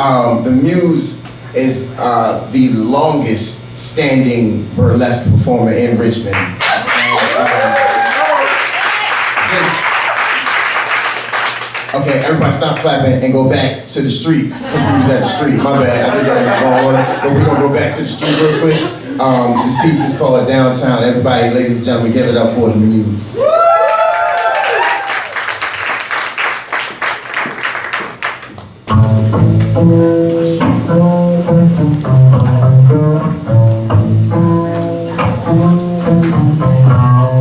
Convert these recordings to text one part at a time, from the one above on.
um, the Muse is uh, the longest standing burlesque performer in Richmond. Uh, okay, everybody stop clapping and go back to the street. Because we was at the street, my bad. I think that was wrong order. But we're going to go back to the street real quick. Um, this piece is called Downtown. Everybody, ladies and gentlemen, give it up for the Muse. Thank you.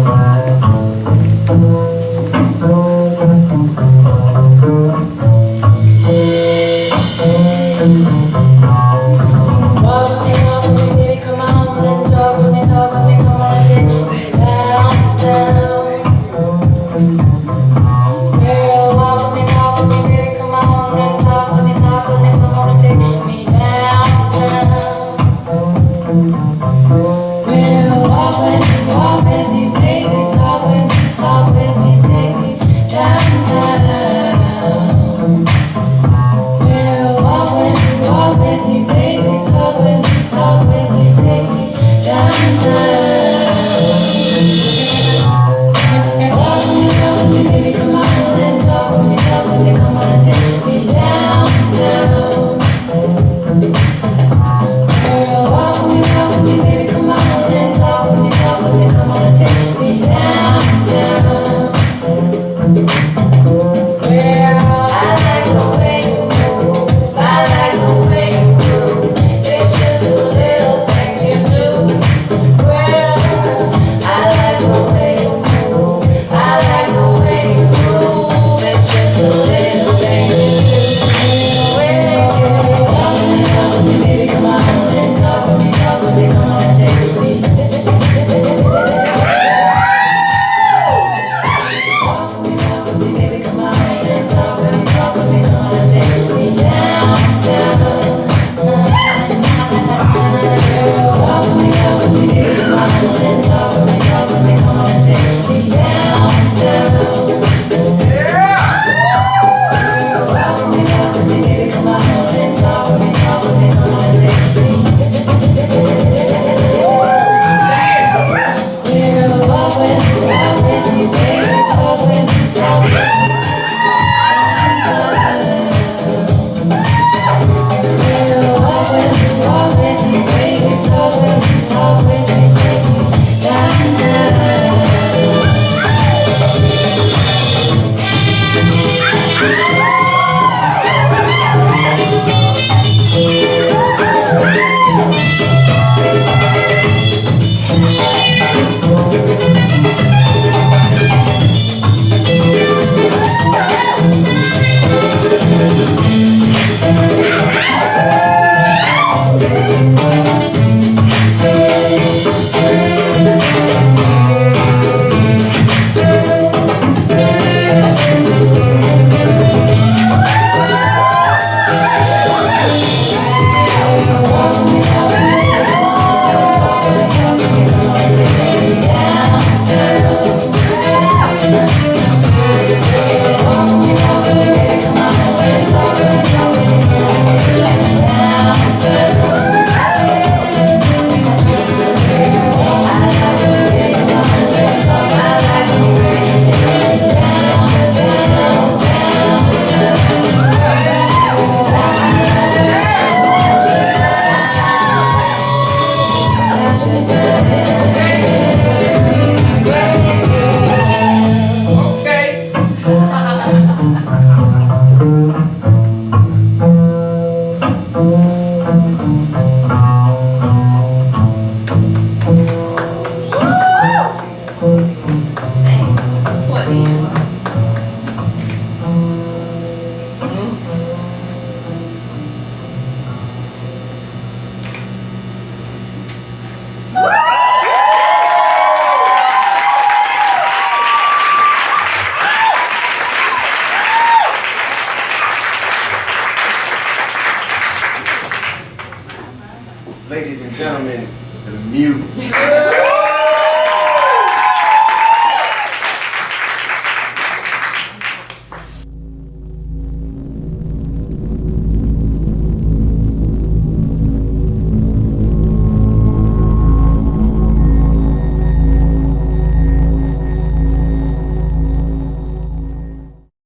gentlemen, the Muse.